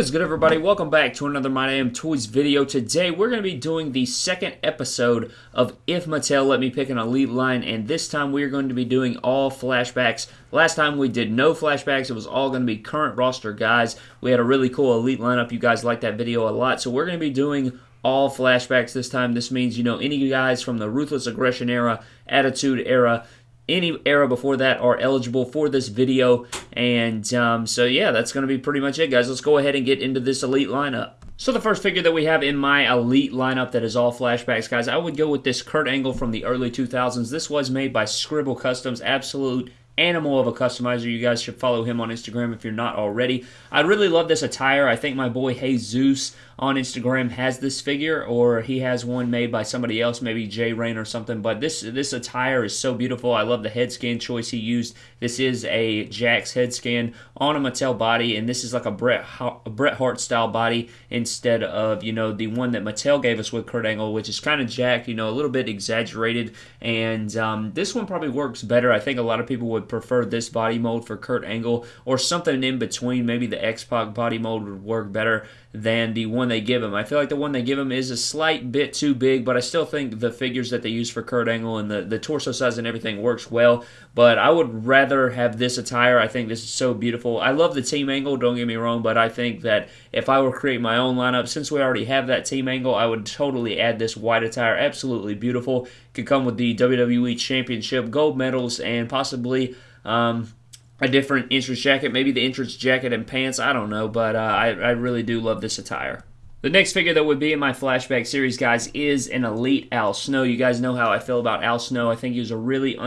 Is good, everybody? Welcome back to another My Damn Toys video. Today, we're going to be doing the second episode of If Mattel Let Me Pick an Elite Line, and this time we're going to be doing all flashbacks. Last time we did no flashbacks. It was all going to be current roster guys. We had a really cool Elite lineup. You guys liked that video a lot, so we're going to be doing all flashbacks this time. This means, you know, any guys from the Ruthless Aggression era, Attitude era, any era before that are eligible for this video. And um, so, yeah, that's going to be pretty much it, guys. Let's go ahead and get into this elite lineup. So the first figure that we have in my elite lineup that is all flashbacks, guys, I would go with this Kurt Angle from the early 2000s. This was made by Scribble Customs, absolute animal of a customizer. You guys should follow him on Instagram if you're not already. I really love this attire. I think my boy Jesus on Instagram has this figure, or he has one made by somebody else, maybe Jay Rain or something. But this this attire is so beautiful. I love the head scan choice he used. This is a Jakks head scan on a Mattel body, and this is like a Bret a Bret Hart style body instead of you know the one that Mattel gave us with Kurt Angle, which is kind of Jack, you know, a little bit exaggerated. And um, this one probably works better. I think a lot of people would prefer this body mold for Kurt Angle or something in between. Maybe the X Pac body mold would work better than the one they give him. I feel like the one they give him is a slight bit too big, but I still think the figures that they use for Kurt Angle and the, the torso size and everything works well. But I would rather have this attire. I think this is so beautiful. I love the team angle, don't get me wrong, but I think that if I were create my own lineup, since we already have that team angle, I would totally add this white attire. Absolutely beautiful. Could come with the WWE Championship, gold medals, and possibly. Um, a different entrance jacket, maybe the entrance jacket and pants. I don't know, but uh, I, I really do love this attire. The next figure that would be in my flashback series, guys, is an Elite Al Snow. You guys know how I feel about Al Snow. I think he was a really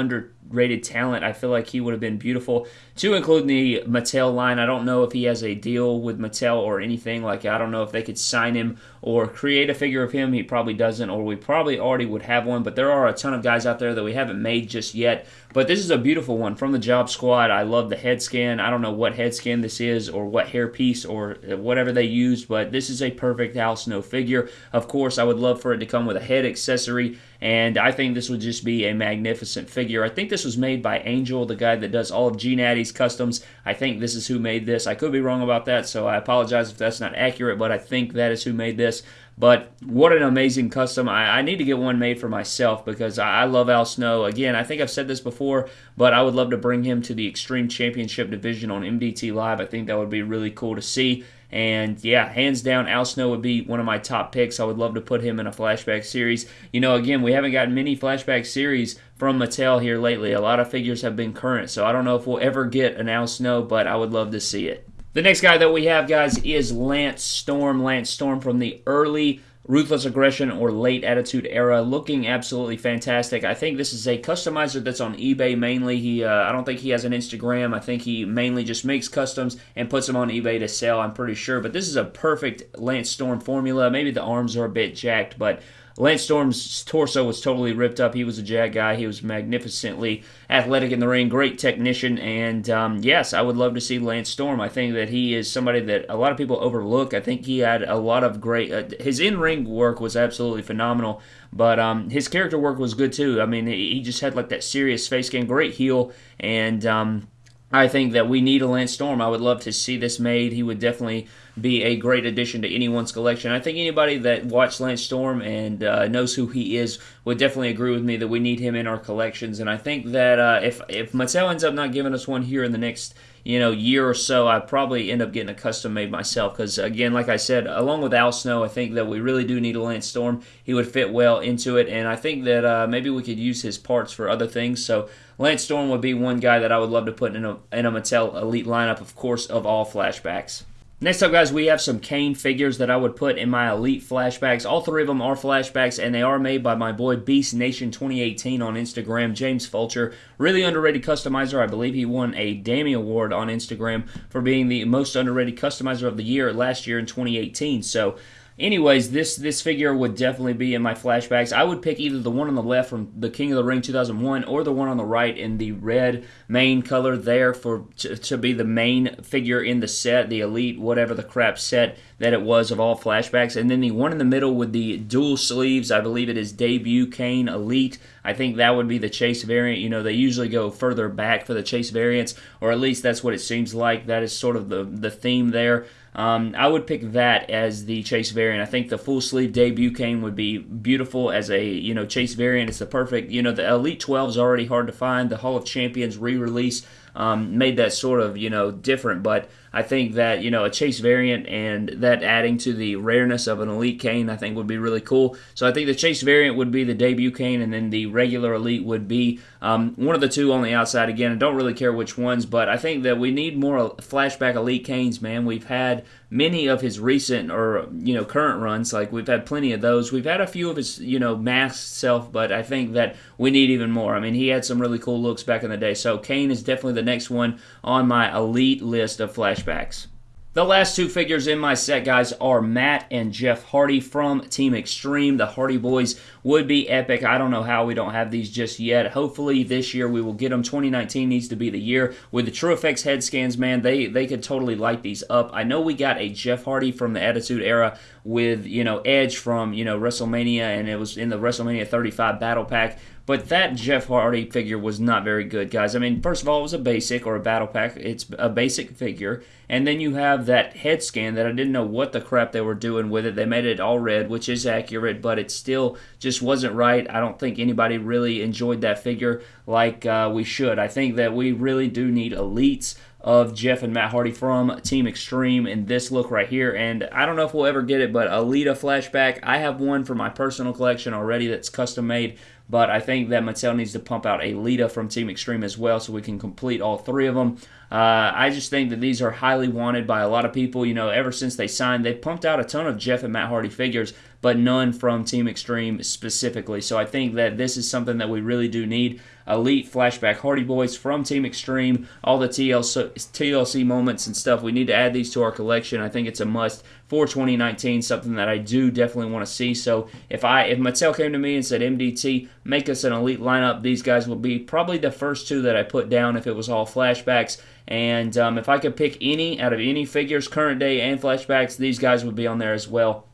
underrated talent. I feel like he would have been beautiful to include in the Mattel line. I don't know if he has a deal with Mattel or anything. Like, I don't know if they could sign him or create a figure of him. He probably doesn't, or we probably already would have one. But there are a ton of guys out there that we haven't made just yet. But this is a beautiful one from the Job Squad. I love the head scan. I don't know what head scan this is or what hair piece or whatever they used, but this is a perfect Al Snow figure. Of course, I would love for it to come with a head accessory, and I think this would just be a magnificent figure. I think this was made by Angel, the guy that does all of G Natty's customs. I think this is who made this. I could be wrong about that, so I apologize if that's not accurate, but I think that is who made this. But what an amazing custom. I, I, need to get one made for myself because I, I, love Al Snow. Again, I think I've said this before, but I would love to bring him to the Extreme Championship division on MDT Live. I think that would be really cool to see. And yeah, hands down, Al Snow would be one of my top picks. I would love to put him in a flashback series. You know, again, we haven't gotten many flashback series from Mattel here lately. A lot of figures have been current, so I don't know if we'll ever get an Al Snow, but I would love to see it. The next guy that we have, guys, is Lance Storm. Lance Storm from the early Ruthless Aggression or Late Attitude Era, looking absolutely fantastic. I think this is a customizer that's on eBay mainly. He, uh, I don't think he has an Instagram. I think he mainly just makes customs and puts them on eBay to sell. I'm pretty sure. But this is a perfect Lance Storm formula. Maybe the arms are a bit jacked, but Lance Storm's torso was totally ripped up. He was a jag guy. He was magnificently athletic in the ring, great technician, and um, yes, I would love to see Lance Storm. I think that he is somebody that a lot of people overlook. I think he had a lot of great. Uh, his in-ring work was absolutely phenomenal, but um, his character work was good too. I mean, he just had like that serious face game, great heel, and um, I think that we need a Lance Storm. I would love to see this made. He would definitely be a great addition to anyone's collection. I think anybody that watched Lance Storm and uh, knows who he is would definitely agree with me that we need him in our collections. And I think that uh, if if Mattel ends up not giving us one here in the next you know year or so, I probably end up getting a custom made myself. Because again, like I said, along with Al Snow, I think that we really do need a Lance Storm. He would fit well into it, and I think that uh, maybe we could use his parts for other things. So Lance Storm would be one guy that I would love to put in a, in a Mattel Elite lineup, of course, of all flashbacks. Next up, guys, we have some Kane figures that I would put in my Elite flashbacks. All three of them are flashbacks, and they are made by my boy Beast Nation 2018 on Instagram, James Fulcher. Really underrated customizer. I believe he won a Dammy Award on Instagram for being the most underrated customizer of the year last year in 2018. So, Anyways, this this figure would definitely be in my flashbacks. I would pick either the one on the left from the King of the Ring 2001 or the one on the right in the red main color there for to, to be the main figure in the set, the elite whatever the crap set that it was of all flashbacks. And then the one in the middle with the dual sleeves, I believe it is debut Kane Elite. I think that would be the chase variant. You know, they usually go further back for the chase variants, or at least that's what it seems like. That is sort of the the theme there. Um, I would pick that as the Chase variant. I think the full sleeve debut Kane would be beautiful as a you know Chase variant. It's the perfect you know the Elite 12 is already hard to find. The Hall of Champions re-release um, made that sort of you know different, but I think that you know a chase variant and that adding to the rareness of an elite Kane, I think would be really cool. So I think the chase variant would be the debut Kane, and then the regular elite would be um, one of the two on the outside. Again, I don't really care which ones, but I think that we need more flashback elite Kanes, Man, we've had many of his recent or you know current runs. Like we've had plenty of those. We've had a few of his you know masked self, but I think that we need even more. I mean, he had some really cool looks back in the day. So Kane is definitely the next one on my elite list of flashbacks flashbacks. The last two figures in my set, guys, are Matt and Jeff Hardy from Team Extreme. The Hardy Boys would be epic. I don't know how we don't have these just yet. Hopefully this year we will get them. 2019 needs to be the year. With the TrueFX head scans, man, they, they could totally light these up. I know we got a Jeff Hardy from the Attitude Era with, you know, Edge from, you know, WrestleMania, and it was in the WrestleMania 35 Battle Pack. But that Jeff Hardy figure was not very good, guys. I mean, first of all, it was a basic or a battle pack. It's a basic figure. And then you have that head scan that I didn't know what the crap they were doing with it. They made it all red, which is accurate, but it still just wasn't right. I don't think anybody really enjoyed that figure like uh, we should. I think that we really do need elites of Jeff and Matt Hardy from Team Extreme in this look right here. And I don't know if we'll ever get it, but Alita flashback. I have one for my personal collection already that's custom made. But I think that Mattel needs to pump out a Lita from Team Extreme as well so we can complete all three of them. Uh, I just think that these are highly wanted by a lot of people. You know, ever since they signed, they pumped out a ton of Jeff and Matt Hardy figures, but none from Team Extreme specifically. So I think that this is something that we really do need. Elite Flashback Hardy Boys from Team Extreme, all the TLC, TLC moments and stuff. We need to add these to our collection. I think it's a must for 2019, something that I do definitely want to see. So if I if Mattel came to me and said MDT, make us an elite lineup, these guys would be probably the first two that I put down if it was all flashbacks. And um, if I could pick any out of any figures, current day and flashbacks, these guys would be on there as well.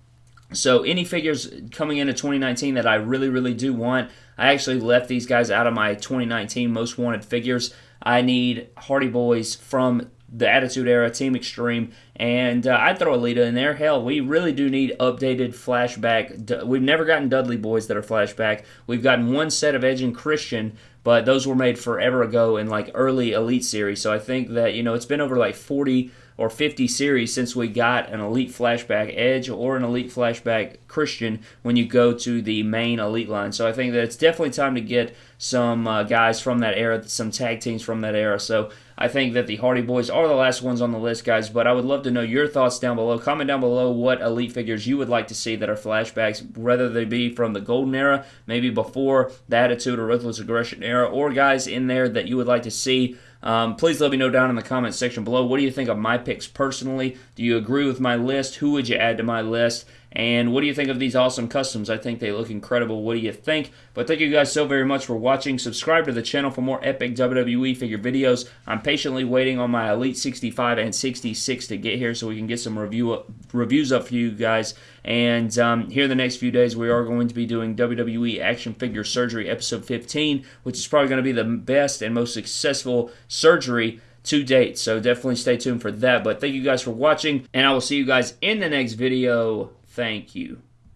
So any figures coming into 2019 that I really, really do want, I actually left these guys out of my 2019 most wanted figures. I need Hardy Boys from the Attitude Era, Team Extreme, and uh, I'd throw a Lita in there. Hell, we really do need updated flashback. We've never gotten Dudley Boys that are flashback. We've gotten one set of Edge and Christian, but those were made forever ago in like early Elite series. So I think that, you know, it's been over like 40 or 50 series since we got an Elite Flashback Edge or an Elite Flashback Christian when you go to the main Elite line. So I think that it's definitely time to get some uh, guys from that era, some tag teams from that era. So I think that the Hardy Boys are the last ones on the list, guys, but I would love to know your thoughts down below. Comment down below what Elite figures you would like to see that are flashbacks, whether they be from the Golden Era, maybe before the Attitude or Ruthless Aggression era, or guys in there that you would like to see. Um, please let me know down in the comments section below. What do you think of my picks personally? Do you agree with my list? Who would you add to my list? And what do you think of these awesome customs? I think they look incredible. What do you think? But thank you guys so very much for watching. Subscribe to the channel for more epic WWE figure videos. I'm patiently waiting on my Elite 65 and 66 to get here so we can get some review up, reviews up for you guys. And um, here in the next few days, we are going to be doing WWE Action Figure Surgery Episode 15, which is probably going to be the best and most successful surgery to date. So definitely stay tuned for that. But thank you guys for watching, and I will see you guys in the next video. Thank you.